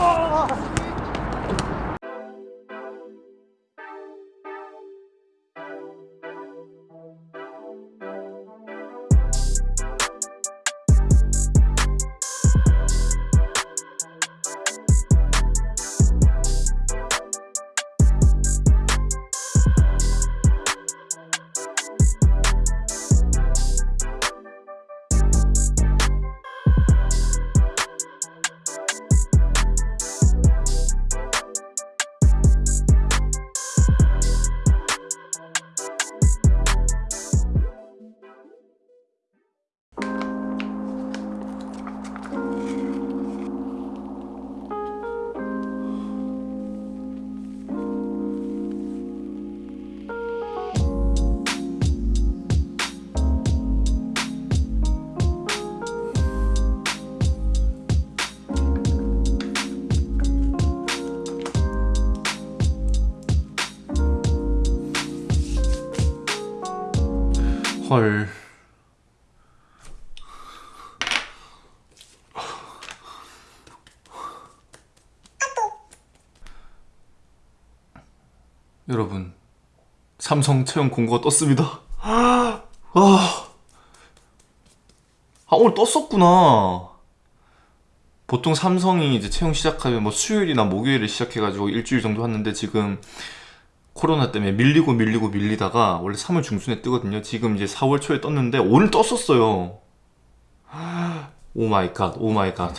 あっ! 헐. 여러분, 삼성 채용 공고가 떴습니다. 아, 아 오늘 떴었구나. 보통 삼성이 이제 채용 시작하면 뭐 수요일이나 목요일에 시작해가지고 일주일 정도 하는데 지금 코로나 때문에 밀리고 밀리고 밀리다가 원래 3월 중순에 뜨거든요 지금 이제 4월 초에 떴는데 오늘 떴었어요 oh my god, oh my god.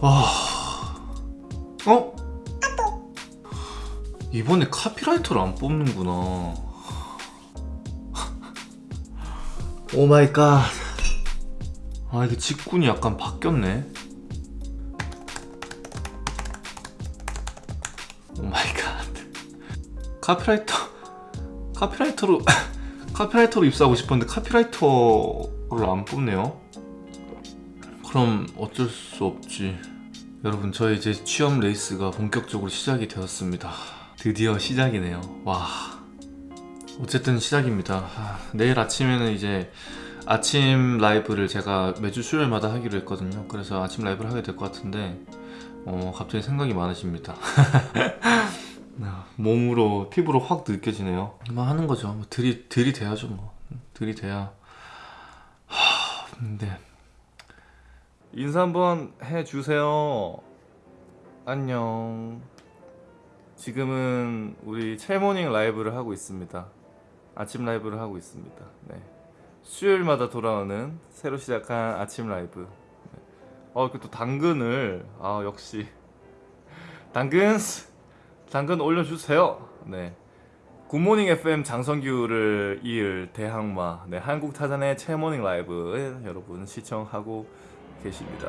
아, 어? 이번에 카피라이터를 안 뽑는구나. oh my god. 아, 이게 직군이 약간 바뀌었네. oh my god. 카피라이터 카피라이터로 카피라이터로 입사하고 싶었는데 카피라이터를 안 뽑네요. 그럼 어쩔 수 없지. 여러분, 저희 이제 취업 레이스가 본격적으로 시작이 되었습니다. 드디어 시작이네요. 와. 어쨌든 시작입니다. 하, 내일 아침에는 이제 아침 라이브를 제가 매주 수요일마다 하기로 했거든요. 그래서 아침 라이브를 하게 될 것 같은데 어, 갑자기 생각이 많으십니다. 몸으로 피부로 확 느껴지네요. 뭐 하는 거죠. 뭐 들이 들이대야죠 뭐. 들이대야. 하, 근데 인사 한번 해주세요. 안녕. 지금은 우리 첼모닝 라이브를 하고 있습니다. 아침 라이브를 하고 있습니다. 네. 수요일마다 돌아오는 새로 시작한 아침 라이브. 네. 어, 그 또 당근을 아 역시 당근 당근 올려주세요. 네. 굿모닝 FM 장성규를 이을 대항마 네, 한국 타잔의 첼모닝 라이브 여러분 시청하고 계십니다.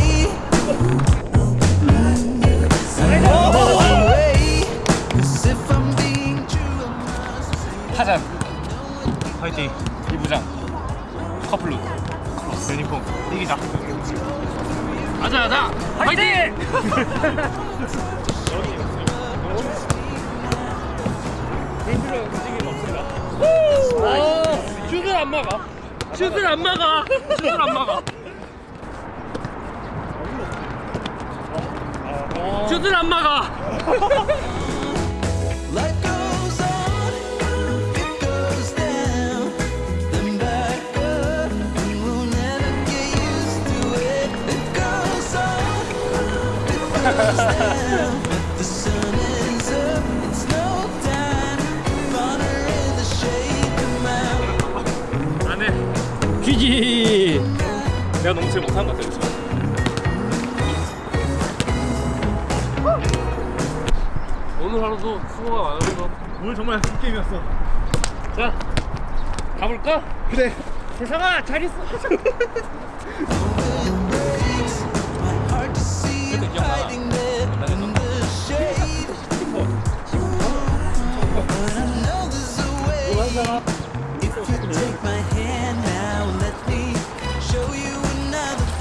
타잔. 화이팅. 이부장. 커플룩. 유니폼 이기자. 가자 가자. 화이팅! 움직임 없습니다 슛을 안 막아. 슛을 안 막아. 슛을 안 막아 슛을 안마가. 안해. 퀴지. 내가 너무 잘 못한 것 같아 오늘 하루도 수고가 많았어 오늘 정말 게임이었어 자 가볼까? 그래 세상아 잘 있어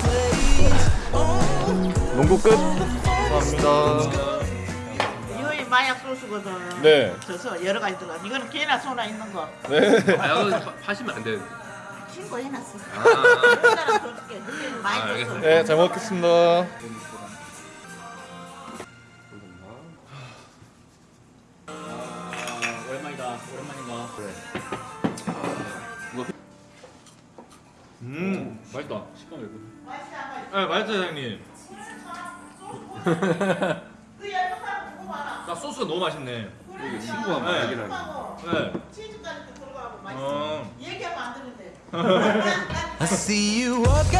place. Oh, 농구 끝. 감사합니다. 소스거든. 네. 그래서 여러 가지 들어가. 이거는 개나 소나 있는 거. 아 이거 파시면 안 되는데 신고 해놨어. 아, 많이 줬어. 알겠습니다. 네, 잘 먹겠습니다. 오랜만이다 오랜만인가 음, 맛있다 식감 네, 맛있죠, 사장님. 그 열무하고 그거 봐라. 나 소스가 너무 맛있네. 그래, 친구가 막 네. 얘기를 하네 네. 치즈까지 또 들어가고 맛있어. 어. 얘기하면 안 되는데. I see you walk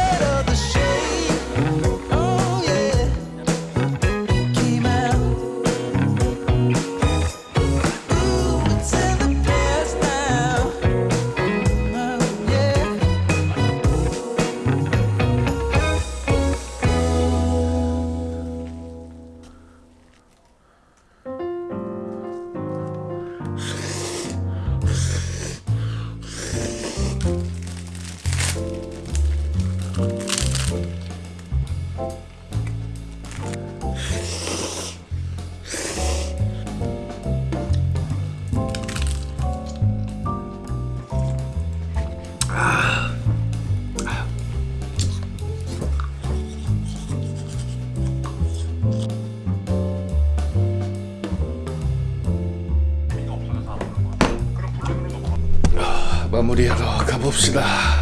봅시다.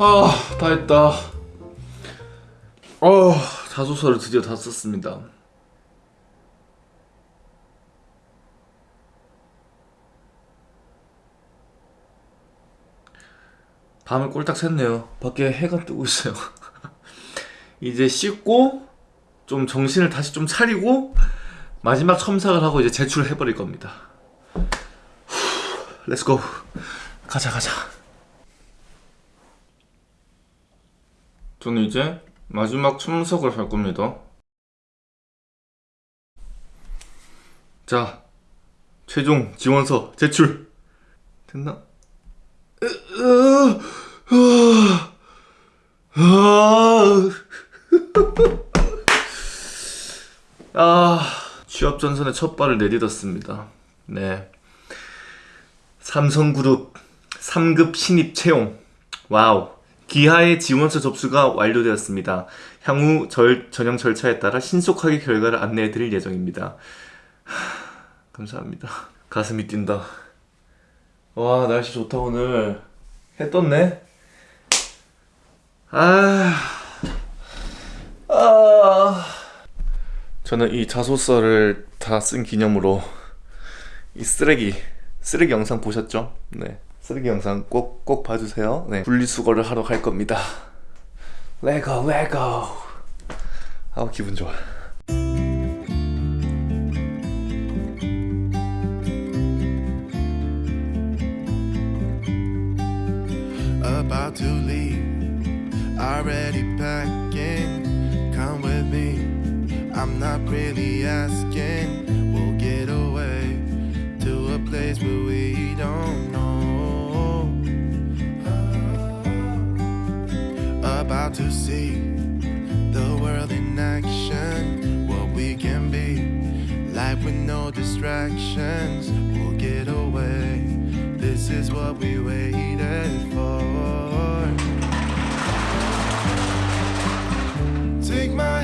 아, 다 했다. 어, 자소서를 드디어 다 썼습니다. 밤을 꼴딱 샜네요. 밖에 해가 뜨고 있어요. 이제 씻고 좀 정신을 다시 좀 차리고 마지막 첨삭을 하고 이제 제출을 해버릴 겁니다. 렛츠고 가자 가자. 저는 이제 마지막 첨삭을 할 겁니다. 자, 최종 지원서 제출 됐나? 아, 취업 전선에 첫 발을 내딛었습니다. 네. 삼성그룹 3급 신입 채용. wow. 귀하의 지원서 접수가 완료되었습니다. 향후 절, 전형 절차에 따라 신속하게 결과를 안내해 드릴 예정입니다. 하, 감사합니다. 가슴이 뛴다. 와, 날씨 좋다, 오늘. 해 떴네. 아. 아. 저는 이 자소서를 다 쓴 기념으로 이 쓰레기 쓰레기 영상 보셨죠? 네. 쓰레기 영상 꼭 꼭 봐주세요 네 분리수거를 하러 갈 겁니다 레고 레고 아우 기분 좋아 about to leave Already packing Come with me I'm not really asking We'll get away To a place where we To see the world in action, what we can be. Life with no distractions, we'll get away. This is what we waited for. Take my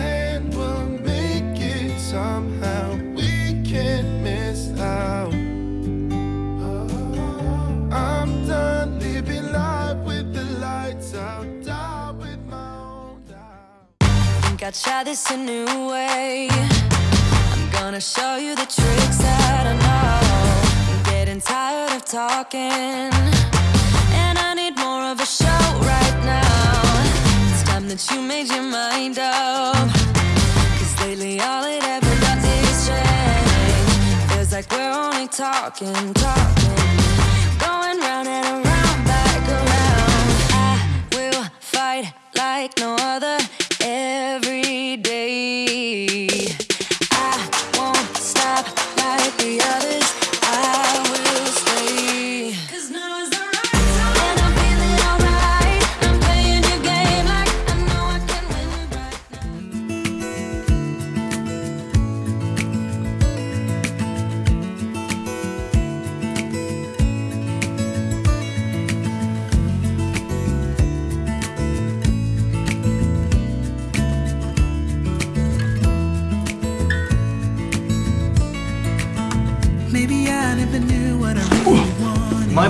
I'd try this a new way. I'm gonna show you the tricks that I know. I'm getting tired of talking, and I need more of a show right now. It's time that you made your mind up. Cause lately all it ever does is change. Feels like we're only talking, talking.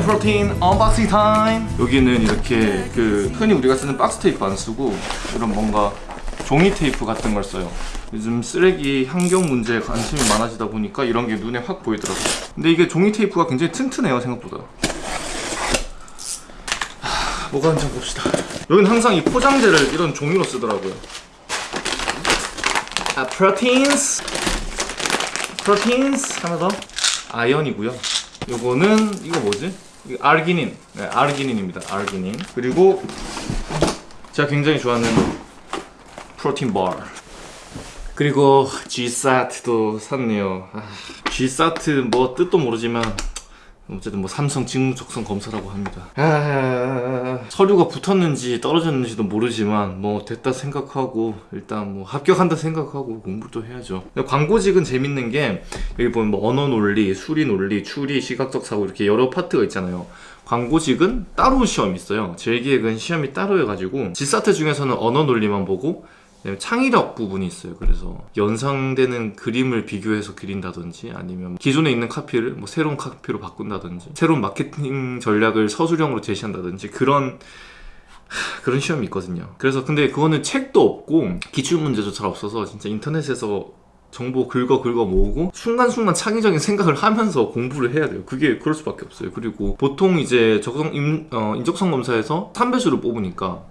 protein unboxing time 여기는 이렇게 그 흔히 우리가 쓰는 박스 테이프 안 쓰고 이런 뭔가 종이 테이프 같은 걸 써요. 요즘 쓰레기 환경 문제에 관심이 많아지다 보니까 이런 게 눈에 확 보이더라고요. 근데 이게 종이 테이프가 굉장히 튼튼해요 생각보다. 하, 뭐가 한장 봅시다. 여기는 항상 이 포장재를 이런 종이로 쓰더라고요. 아 proteins 프로틴스 하나 더? 아연이고요. 요거는 이거 뭐지? 아르기닌. 네, 아르기닌입니다. 아르기닌. 그리고 제가 굉장히 좋아하는 프로틴 바. 그리고 G사트도 샀네요. 아, G사트 뭐 뜻도 모르지만 어쨌든 뭐 삼성 직무적성 검사라고 합니다. 아, 서류가 붙었는지 떨어졌는지도 모르지만 뭐 됐다 생각하고 일단 뭐 합격한다 생각하고 공부를 또 해야죠. 광고직은 재밌는 게 여기 보면 뭐 언어 논리, 수리 논리, 추리, 시각적 사고 이렇게 여러 파트가 있잖아요. 광고직은 따로 시험이 있어요. 제 기획은 시험이 따로 해가지고 지사트 중에서는 언어 논리만 보고 창의력 부분이 있어요. 그래서 연상되는 그림을 비교해서 그린다든지 아니면 기존에 있는 카피를 뭐 새로운 카피로 바꾼다든지 새로운 마케팅 전략을 서술형으로 제시한다든지 그런 하, 그런 시험이 있거든요. 그래서 근데 그거는 책도 없고 기출 문제도 잘 없어서 진짜 인터넷에서 정보 긁어 긁어 모으고 순간순간 창의적인 생각을 하면서 공부를 해야 돼요. 그게 그럴 수밖에 없어요. 그리고 보통 이제 적성 임, 어, 인적성 검사에서 3배수를 뽑으니까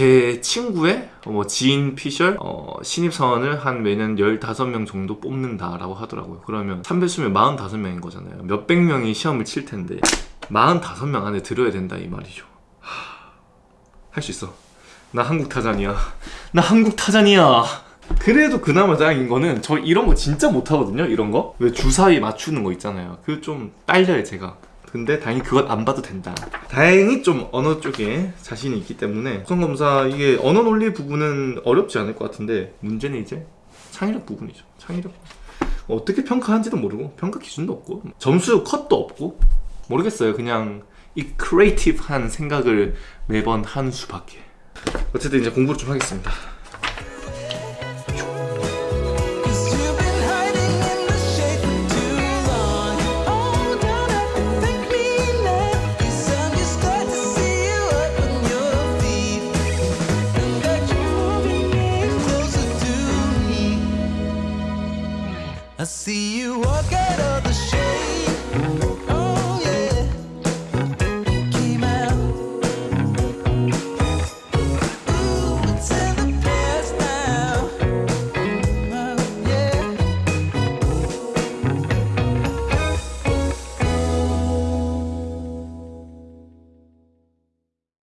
제 친구의 뭐 지인 피셜 어, 신입 사원을 한 매년 15명 정도 뽑는다라고 하더라고요. 그러면 3배수면 45명인 거잖아요. 몇백 명이 시험을 칠 텐데 45명 안에 들어야 된다 이 말이죠. 할 수 있어. 나 한국 타잔이야. 나 한국 타잔이야. 그래도 그나마 다행인 거는 저 이런 거 진짜 못하거든요. 이런 거. 왜 주사위 맞추는 거 있잖아요. 그 좀 딸려요 제가. 근데 다행히 그것 안 봐도 된다. 다행히 좀 언어 쪽에 자신이 있기 때문에 수성검사 이게 언어 논리 부분은 어렵지 않을 것 같은데 문제는 이제 창의력 부분이죠. 창의력. 어떻게 평가하는지도 모르고 평가 기준도 없고 점수 컷도 없고 모르겠어요. 그냥 이 크리에이티브한 생각을 매번 하는 수밖에. 어쨌든 이제 공부를 좀 하겠습니다. I see you